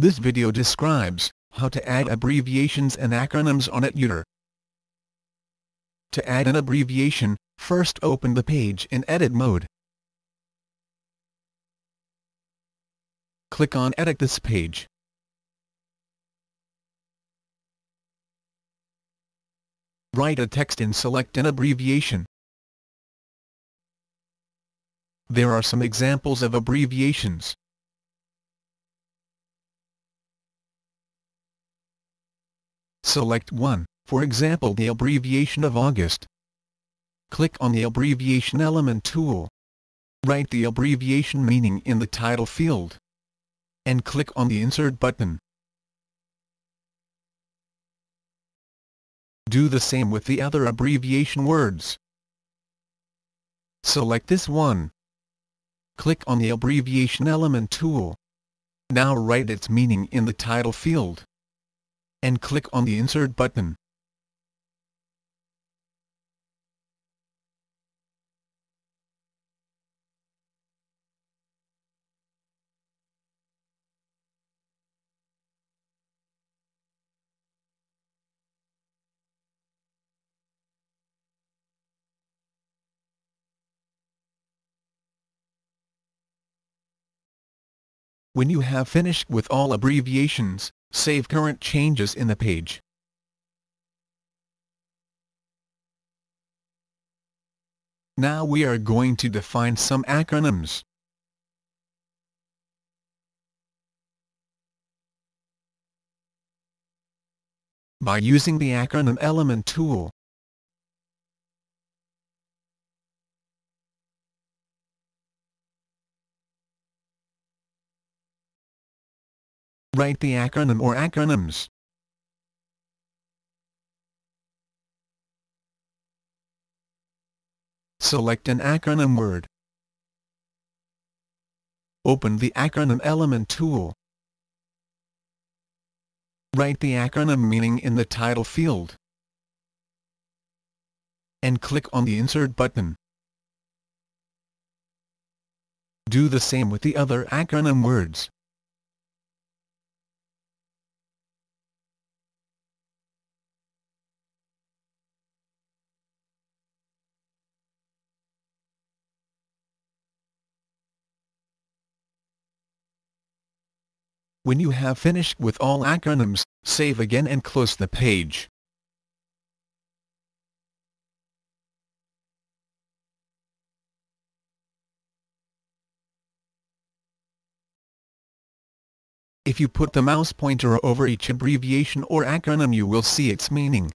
This video describes how to add abbreviations and acronyms on EdUtor. To add an abbreviation, first open the page in edit mode. Click on Edit this page. Write a text and select an abbreviation. There are some examples of abbreviations. Select one, for example the abbreviation of August. Click on the Abbreviation Element tool. Write the abbreviation meaning in the title field. And click on the Insert button. Do the same with the other abbreviation words. Select this one. Click on the Abbreviation Element tool. Now write its meaning in the title field and click on the Insert button. When you have finished with all abbreviations, Save current changes in the page. Now we are going to define some acronyms. By using the acronym element tool, Write the acronym or acronyms. Select an acronym word. Open the acronym element tool. Write the acronym meaning in the title field. And click on the Insert button. Do the same with the other acronym words. When you have finished with all acronyms, save again and close the page. If you put the mouse pointer over each abbreviation or acronym you will see its meaning.